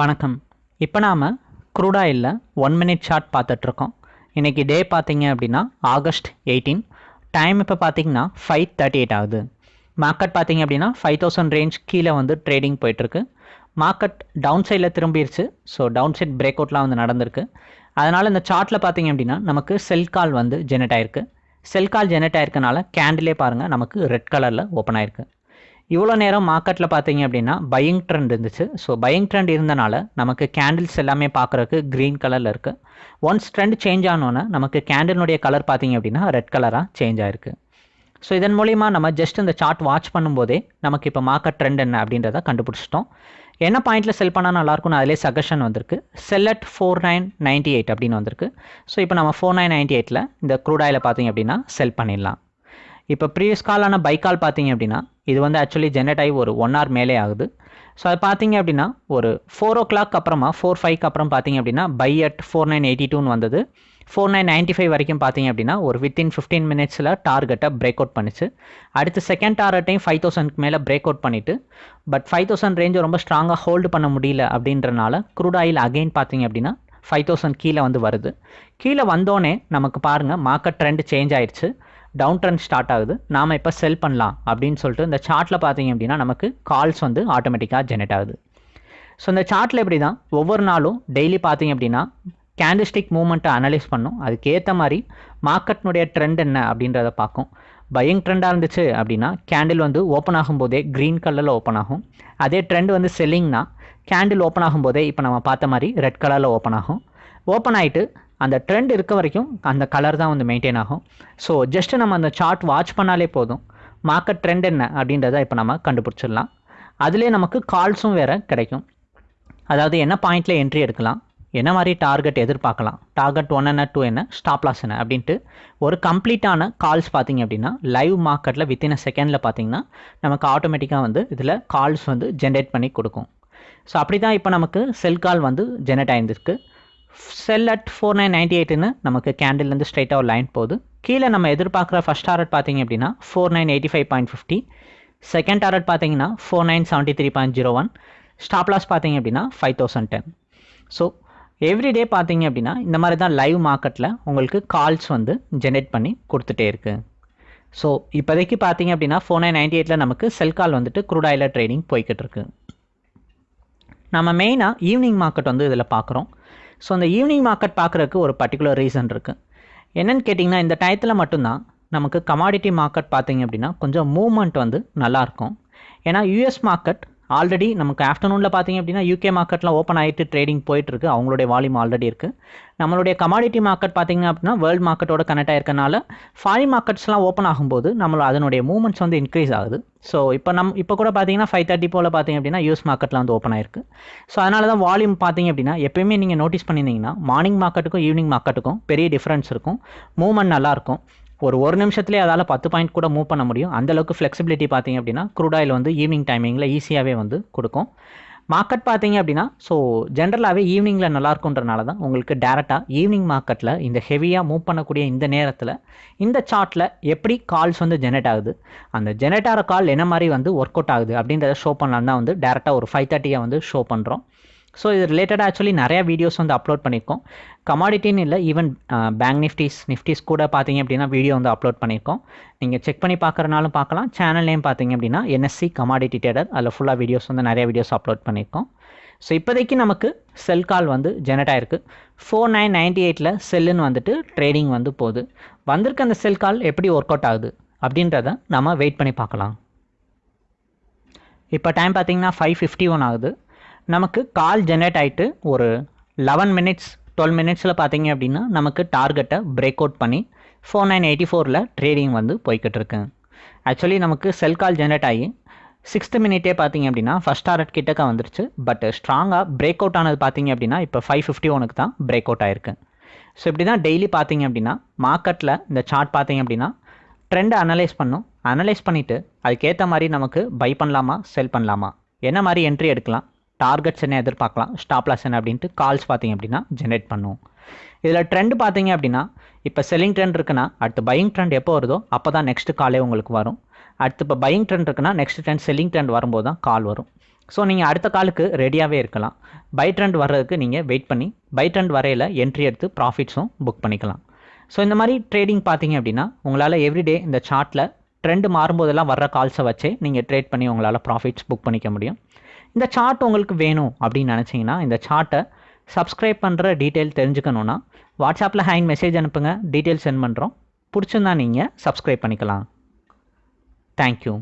வணக்கம். இப்போ நாம் க்ரூடாயிலில் ஒன் மினிட் ஷார்ட் பார்த்துட்ருக்கோம். இன்றைக்கி டே பார்த்தீங்க அப்படின்னா ஆகஸ்ட் எயிட்டீன் டைம் இப்போ பார்த்தீங்கன்னா ஃபைவ் தேர்ட்டி எயிட் ஆகுது. மார்க்கெட் பார்த்தீங்க அப்படின்னா ஃபைவ் தௌசண்ட் ரேஞ்ச் கீழே வந்து ட்ரேடிங் போயிட்டுருக்கு மார்க்கெட் டவுன் சைடில் திரும்பிடுச்சு ஸோ டவுன் சைட் பிரேக் அவுட்லாம் வந்து நடந்திருக்கு. அதனால் இந்த சார்ட்டில் பார்த்தீங்க அப்படின்னா நமக்கு செல் கால் வந்து ஜெனரேட் ஆயிருக்கு. செல் கால் ஜெனரேட் ஆயிருக்கனால கேண்டிலே பாருங்கள் நமக்கு ரெட் கலரில் ஓப்பன் ஆயிருக்கு. இவ்வளோ நேரம் மார்க்கெட்டில் பார்த்தீங்க அப்படின்னா பையிங் ட்ரெண்ட் இருந்துச்சு. ஸோ பையிங் ட்ரெண்ட் இருந்தனால நமக்கு கேண்டில்ஸ் எல்லாமே பார்க்குறதுக்கு க்ரீன் கலரில் இருக்குது ஒன்ஸ் ட்ரெண்ட் சேஞ்ச் ஆனோன்னே நமக்கு கேண்டிலுடைய கலர் பார்த்தீங்க அப்படின்னா ரெட் கலராக சேஞ்ச் ஆயிருக்கு. ஸோ இதன் மூலிமா நம்ம ஜஸ்ட் இந்த சார்ட் வாட்ச் பண்ணும்போதே நமக்கு இப்போ மார்க்கெட் ட்ரெண்ட் என்ன அப்படின்றத கண்டுபிடிச்சிட்டோம். என்ன பாயிண்ட்டில் செல் பண்ணால் நல்லாயிருக்கும்னு அதிலே சஜஷன் வந்திருக்கு. Sell at four nine ninety eight அப்படின்னு வந்திருக்கு. ஸோ இப்போ நம்ம ஃபோர் நைன் நைன்ட்டி எயிட்டில் இந்த க்ரூடாயில் பார்த்தீங்க அப்படின்னா செல் பண்ணிடலாம். இப்போ ப்ரீவியஸ் காலான பை கால் பார்த்தீங்க அப்படின்னா இது வந்து ஆக்சுவலி ஜென்ரேட் ஆகி ஒரு ஒன் ஹவர் மேலே ஆகுது. ஸோ அது பார்த்தீங்க அப்படின்னா ஒரு ஃபோர் ஓ கிளாக் அப்புறமா ஃபோர் ஃபைவ்க்கு அப்புறம் பார்த்தீங்க அப்படின்னா buy at four nine eighty டூன்னு வந்தது. ஃபோர் நைன் நைன்ட்டி ஃபைவ் வரைக்கும் பார்த்தீங்க அப்படின்னா ஒரு வித்தின் ஃபிஃப்டீன் மினிட்ஸில் டார்கெட்டை பிரேக் அவுட் பண்ணிச்சு. அடுத்து செகண்ட் டார்கெட்டையும் ஃபைவ் தௌசண்ட்க்கு மேலே பிரேக் அவுட் பண்ணிவிட்டு பட் ஃபைவ் தௌசண்ட் ரேஞ்சை ரொம்ப ஸ்ட்ராங்காக ஹோல்டு பண்ண முடியல அப்படின்றனால க்ரூட் ஆயில் அகைன் பார்த்தீங்க அப்படின்னா ஃபைவ் தௌசண்ட் கீழே வந்து வருது. கீழே வந்தோடனே நமக்கு பாருங்கள் மார்க்கெட் ட்ரெண்ட் சேஞ்ச் ஆயிடுச்சு டவுன் ட்ரெண்ட் ஸ்டார்ட் ஆகுது. நாம் இப்போ செல் பண்ணலாம் அப்படின்னு சொல்லிட்டு இந்த சார்ட்டில் பார்த்தீங்க அப்படின்னா நமக்கு கால்ஸ் வந்து ஆட்டோமேட்டிக்காக ஜெனரேட் ஆகுது. ஸோ இந்த சார்ட்டில் எப்படி தான் ஒவ்வொரு நாளும் டெய்லி பார்த்தீங்க அப்படின்னா கேண்டிஸ்டிக் மூமெண்ட்டை அனலைஸ் பண்ணும். அதுக்கேற்ற மாதிரி மார்க்கெட்னுடைய ட்ரெண்ட் என்ன அப்படின்றத பார்க்கும். பையிங் ட்ரெண்டாக இருந்துச்சு அப்படின்னா கேண்டில் வந்து ஓப்பன் ஆகும்போதே க்ரீன் கலரில் ஓப்பன் ஆகும். அதே ட்ரெண்ட் வந்து செல்லிங்னா கேண்டில் ஓப்பன் ஆகும்போதே இப்போ நம்ம பார்த்த மாதிரி ரெட் கலரில் ஓப்பன் ஆகும். ஓப்பன் ஆகிட்டு அந்த ட்ரெண்ட் இருக்க வரைக்கும் அந்த கலர் தான் வந்து மெயின்டைன் ஆகும். ஸோ ஜஸ்ட்டு நம்ம அந்த சார்ட் வாட்ச் பண்ணாலே போதும். மார்க்கெட் ட்ரெண்ட் என்ன அப்படின்றத இப்போ நம்ம கண்டுபிடிச்சிடலாம். அதிலே நமக்கு கால்ஸும் வேறு கிடைக்கும். அதாவது என்ன பாயிண்டில் என்ட்ரி எடுக்கலாம்? என்ன மாதிரி டார்கெட் எதிர்பார்க்கலாம்? டார்கெட் ஒன் என்ன டூ என்ன ஸ்டாப் லாஸ் என்ன அப்படின்ட்டு ஒரு கம்ப்ளீட்டான கால்ஸ் பார்த்தீங்க அப்படின்னா லைவ் மார்க்கெட்டில் வித்தின் அ செகண்டில் பார்த்தீங்கன்னா நமக்கு ஆட்டோமேட்டிக்காக வந்து இதில் கால்ஸ் வந்து ஜென்ரேட் பண்ணி கொடுக்கும். ஸோ அப்படி தான் இப்போ நமக்கு செல் கால் வந்து generate ஆயிருந்திருக்கு. Sell at four nine ninety எயிட்டுன்னு நமக்கு கேண்டில்லேருந்து ஸ்ட்ரைட்டாக ஒரு லைன் போகுது. கீழே நம்ம எதிர்பார்க்குற ஃபஸ்ட் டாரட் பார்த்தீங்க அப்படின்னா four nine eighty five point fifty second target பார்த்தீங்கன்னா four nine seventy three point zero one stop loss பார்த்தீங்க அப்படின்னா five thousand ten so everyday பார்த்தீங்க அப்படின்னா இந்த மாதிரி தான் லைவ் மார்க்கெட்டில் உங்களுக்கு கால்ஸ் வந்து ஜென்ரேட் பண்ணி கொடுத்துட்டே இருக்குது ஸோ இப்போதைக்கு பார்த்தீங்க அப்படின்னா ஃபோர் நைன் நைன்டி எயிட்டில் நமக்கு செல் கால் வந்துட்டு க்ரூடாயில் ட்ரேடிங் போய்கிட்டு இருக்கு. நம்ம மெயினாக ஈவினிங் மார்க்கெட் வந்து இதில் பார்க்குறோம். ஸோ அந்த ஈவினிங் மார்க்கெட் பார்க்குறதுக்கு ஒரு பர்டிகுலர் ரீசன் இருக்குது என்னென்னு கேட்டிங்கன்னா இந்த டயத்தில் மட்டும்தான் நமக்கு கமாடிட்டி மார்க்கெட் பார்த்திங்க அப்படின்னா கொஞ்சம் மூவ்மெண்ட் வந்து நல்லாயிருக்கும் ஏன்னா யூஎஸ் மார்க்கெட் ஆல்ரெடி நமக்கு ஆஃப்டர்நூனில் பார்த்தீங்க அப்படின்னா யூகே மார்க்கெட்லாம் ஓப்பன் ஆகிட்டு ட்ரேடிங் போயிட்டுருக்கு. அவங்களுடைய வால்யூம் ஆல்ரெடி இருக்குது நம்மளுடைய கமாடிட்டி மார்க்கெட் பார்த்தீங்க அப்படின்னா வேர்ல்டு மார்க்கெட்டோட கனெக்ட் ஆயிருக்கனால ஃபாரின் மார்க்கெட்ஸ்லாம் ஓப்பன் ஆகும்போது நம்மளோட அதனுடைய மூவ்மெண்ட்ஸ் வந்து இன்க்ரீஸ் ஆகுது. ஸோ இப்போ நம் இப்போ கூட பார்த்தீங்கன்னா ஃபைவ் தேர்ட்டி போல் பார்த்தீங்க அப்படின்னா யூஎஸ் மார்க்கெட்டில் வந்து ஓப்பன் ஆயிருக்கு. ஸோ அதனால தான் வால்யூம் பார்த்தீங்க அப்படின்னா எப்பயுமே நீங்கள் நோட்டீஸ் பண்ணியிருந்தீங்கன்னா மார்னிங் மார்க்கெட்டுக்கும் ஈவினிங் மார்க்கெட்டுக்கும் பெரிய டிஃப்ரென்ஸ் இருக்கும். மூவ்மெண்ட் நல்லாயிருக்கும் ஒரு ஒரு நிமிஷத்துலேயே அதால் பத்து பாயிண்ட் கூட மூவ் பண்ண முடியும். அந்தளவுக்கு ஃப்ளெக்சிபிலிட்டி பார்த்தீங்க அப்படின்னா க்ரூடாயில் வந்து ஈவினிங் டைமிங்கில் ஈஸியாகவே வந்து கொடுக்கும். மார்க்கெட் பார்த்தீங்க அப்படின்னா ஸோ ஜென்ரலாகவே ஈவினிங்கில் நல்லாயிருக்குன்றனால தான் உங்களுக்கு டேரெக்டாக ஈவினிங் மார்க்கெட்டில் இந்த ஹெவியாக மூவ் பண்ணக்கூடிய இந்த நேரத்தில் இந்த சார்ட்டில் எப்படி கால்ஸ் வந்து ஜெனரேட் ஆகுது? அந்த ஜெனரேட் ஆகிற கால் என்ன மாதிரி வந்து ஒர்க் அவுட் ஆகுது அப்படின்றத ஷோ பண்ணலாம் தான் வந்து டேரெக்டாக ஒரு ஃபைவ் தேர்ட்டியாக வந்து ஷோ பண்ணுறோம் ஸோ இது ரிலேட்டடாக ஆக்சுவலி நிறையா வீடியோஸ் வந்து அப்லோட் பண்ணியிருக்கோம் கமாடிட்டின்னு இல்லை ஈவன் பேங்க் நிஃப்டிஸ் நிஃப்டிஸ் கூட பார்த்தீங்க அப்படின்னா வீடியோ வந்து அப்லோட் பண்ணியிருக்கோம் நீங்கள் செக் பண்ணி பார்க்குறனாலும் பார்க்கலாம். சேனல் நேம் பார்த்தீங்க அப்படின்னா என்எஸ்சி கமாடிட்டி டேடர் அதில் ஃபுல்லாக வீடியோஸ் வந்து நிறைய வீடியோஸ் அப்லோட் பண்ணியிருக்கோம் ஸோ இப்போதைக்கு நமக்கு செல் கால் வந்து ஜெனரேட் ஆயிருக்கு. ஃபோர் நைன் நைன்ட்டி எயிட்டில் செல்லுன்னு வந்துட்டு ட்ரேடிங் வந்து போகுது. வந்திருக்க அந்த செல் கால் எப்படி ஒர்க் அவுட் ஆகுது அப்படின்றத நம்ம வெயிட் பண்ணி பார்க்கலாம். இப்போ டைம் பார்த்தீங்கன்னா ஃபைவ் ஃபிஃப்டி ஒன் ஆகுது. நமக்கு கால் ஜென்ரேட் ஆகிட்டு ஒரு லெவன் மினிட்ஸ் டுவெல் மினிட்ஸில் பார்த்தீங்க அப்படின்னா நமக்கு டார்கெட்டை பிரேக் அவுட் பண்ணி ஃபோர் நைன் எயிட்டி ஃபோரில் ட்ரேடிங் வந்து போய்கிட்டு இருக்கு. ஆக்சுவலி நமக்கு செல் கால் ஜென்ரேட் ஆகி சிக்ஸ்த்து மினிட்டே பார்த்தீங்க அப்படின்னா ஃபஸ்ட் டார்கெட் கிட்டக்க வந்துருச்சு. பட் ஸ்ட்ராங்காக பிரேக் அவுட் ஆனது பார்த்தீங்க அப்படின்னா இப்போ ஃபைவ் ஃபிஃப்டி ஒனுக்கு தான் பிரேக் அவுட் ஆயிருக்கு. ஸோ இப்படி தான் டெய்லி பார்த்தீங்க அப்படின்னா மார்க்கெட்டில் இந்த சார்ட் பார்த்தீங்க அப்படின்னா ட்ரெண்டை அனலைஸ் பண்ணும். அனலைஸ் பண்ணிவிட்டு அதுக்கேற்ற மாதிரி நமக்கு பை பண்ணலாமா செல் பண்ணலாமா? என்ன மாதிரி என்ட்ரி எடுக்கலாம்? டார்கெட்ஸ் என்ன எதிர்பார்க்கலாம். ஸ்டாப் லாஸ் என்ன அப்படின்ட்டு கால்ஸ் பார்த்தீங்க அப்படின்னா ஜென்ரேட் பண்ணுவோம் இதில் ட்ரெண்ட் பார்த்தீங்க அப்படின்னா இப்போ செல்லிங் ட்ரெண்ட் இருக்குன்னா அடுத்து பையிங் ட்ரெண்ட் எப்போ வருதோ அப்போ தான் நெக்ஸ்ட் காலே உங்களுக்கு வரும். அடுத்து இப்போ பையிங் ட்ரெண்ட் இருக்குன்னா நெக்ஸ்ட் ட்ரெண்ட் செல்லிங் ட்ரெண்ட் வரும்போது தான் கால் வரும். ஸோ நீங்கள் அடுத்த காலுக்கு ரெடியாகவே இருக்கலாம். பை ட்ரெண்ட் வர்றதுக்கு நீங்கள் வெயிட் பண்ணி பை ட்ரெண்ட் வரையில் என்ட்ரி எடுத்து ப்ராஃபிட்ஸும் புக் பண்ணிக்கலாம். ஸோ இந்த மாதிரி ட்ரேடிங் பார்த்தீங்க அப்படின்னா உங்களால் எவ்ரிடே இந்த சார்ட்டில் ட்ரெண்டு மாறும்போதெல்லாம் வர்ற கால்ஸை வச்சே நீங்கள் ட்ரேட் பண்ணி உங்களால் ப்ராஃபிட்ஸ் புக் பண்ணிக்க முடியும். இந்த சார்ட் உங்களுக்கு வேணும் அப்படின்னு நினச்சிங்கன்னா இந்த சார்ட்டை சப்ஸ்கிரைப் பண்ணுற டீட்டெயில் தெரிஞ்சுக்கணுன்னா வாட்ஸ்அப்பில் ஹேங் மெசேஜ் அனுப்புங்க டீட்டெயில் சென்ட் பண்ணுறோம் பிடிச்சிருந்தா நீங்கள் சப்ஸ்கிரைப் பண்ணிக்கலாம். தேங்க்யூ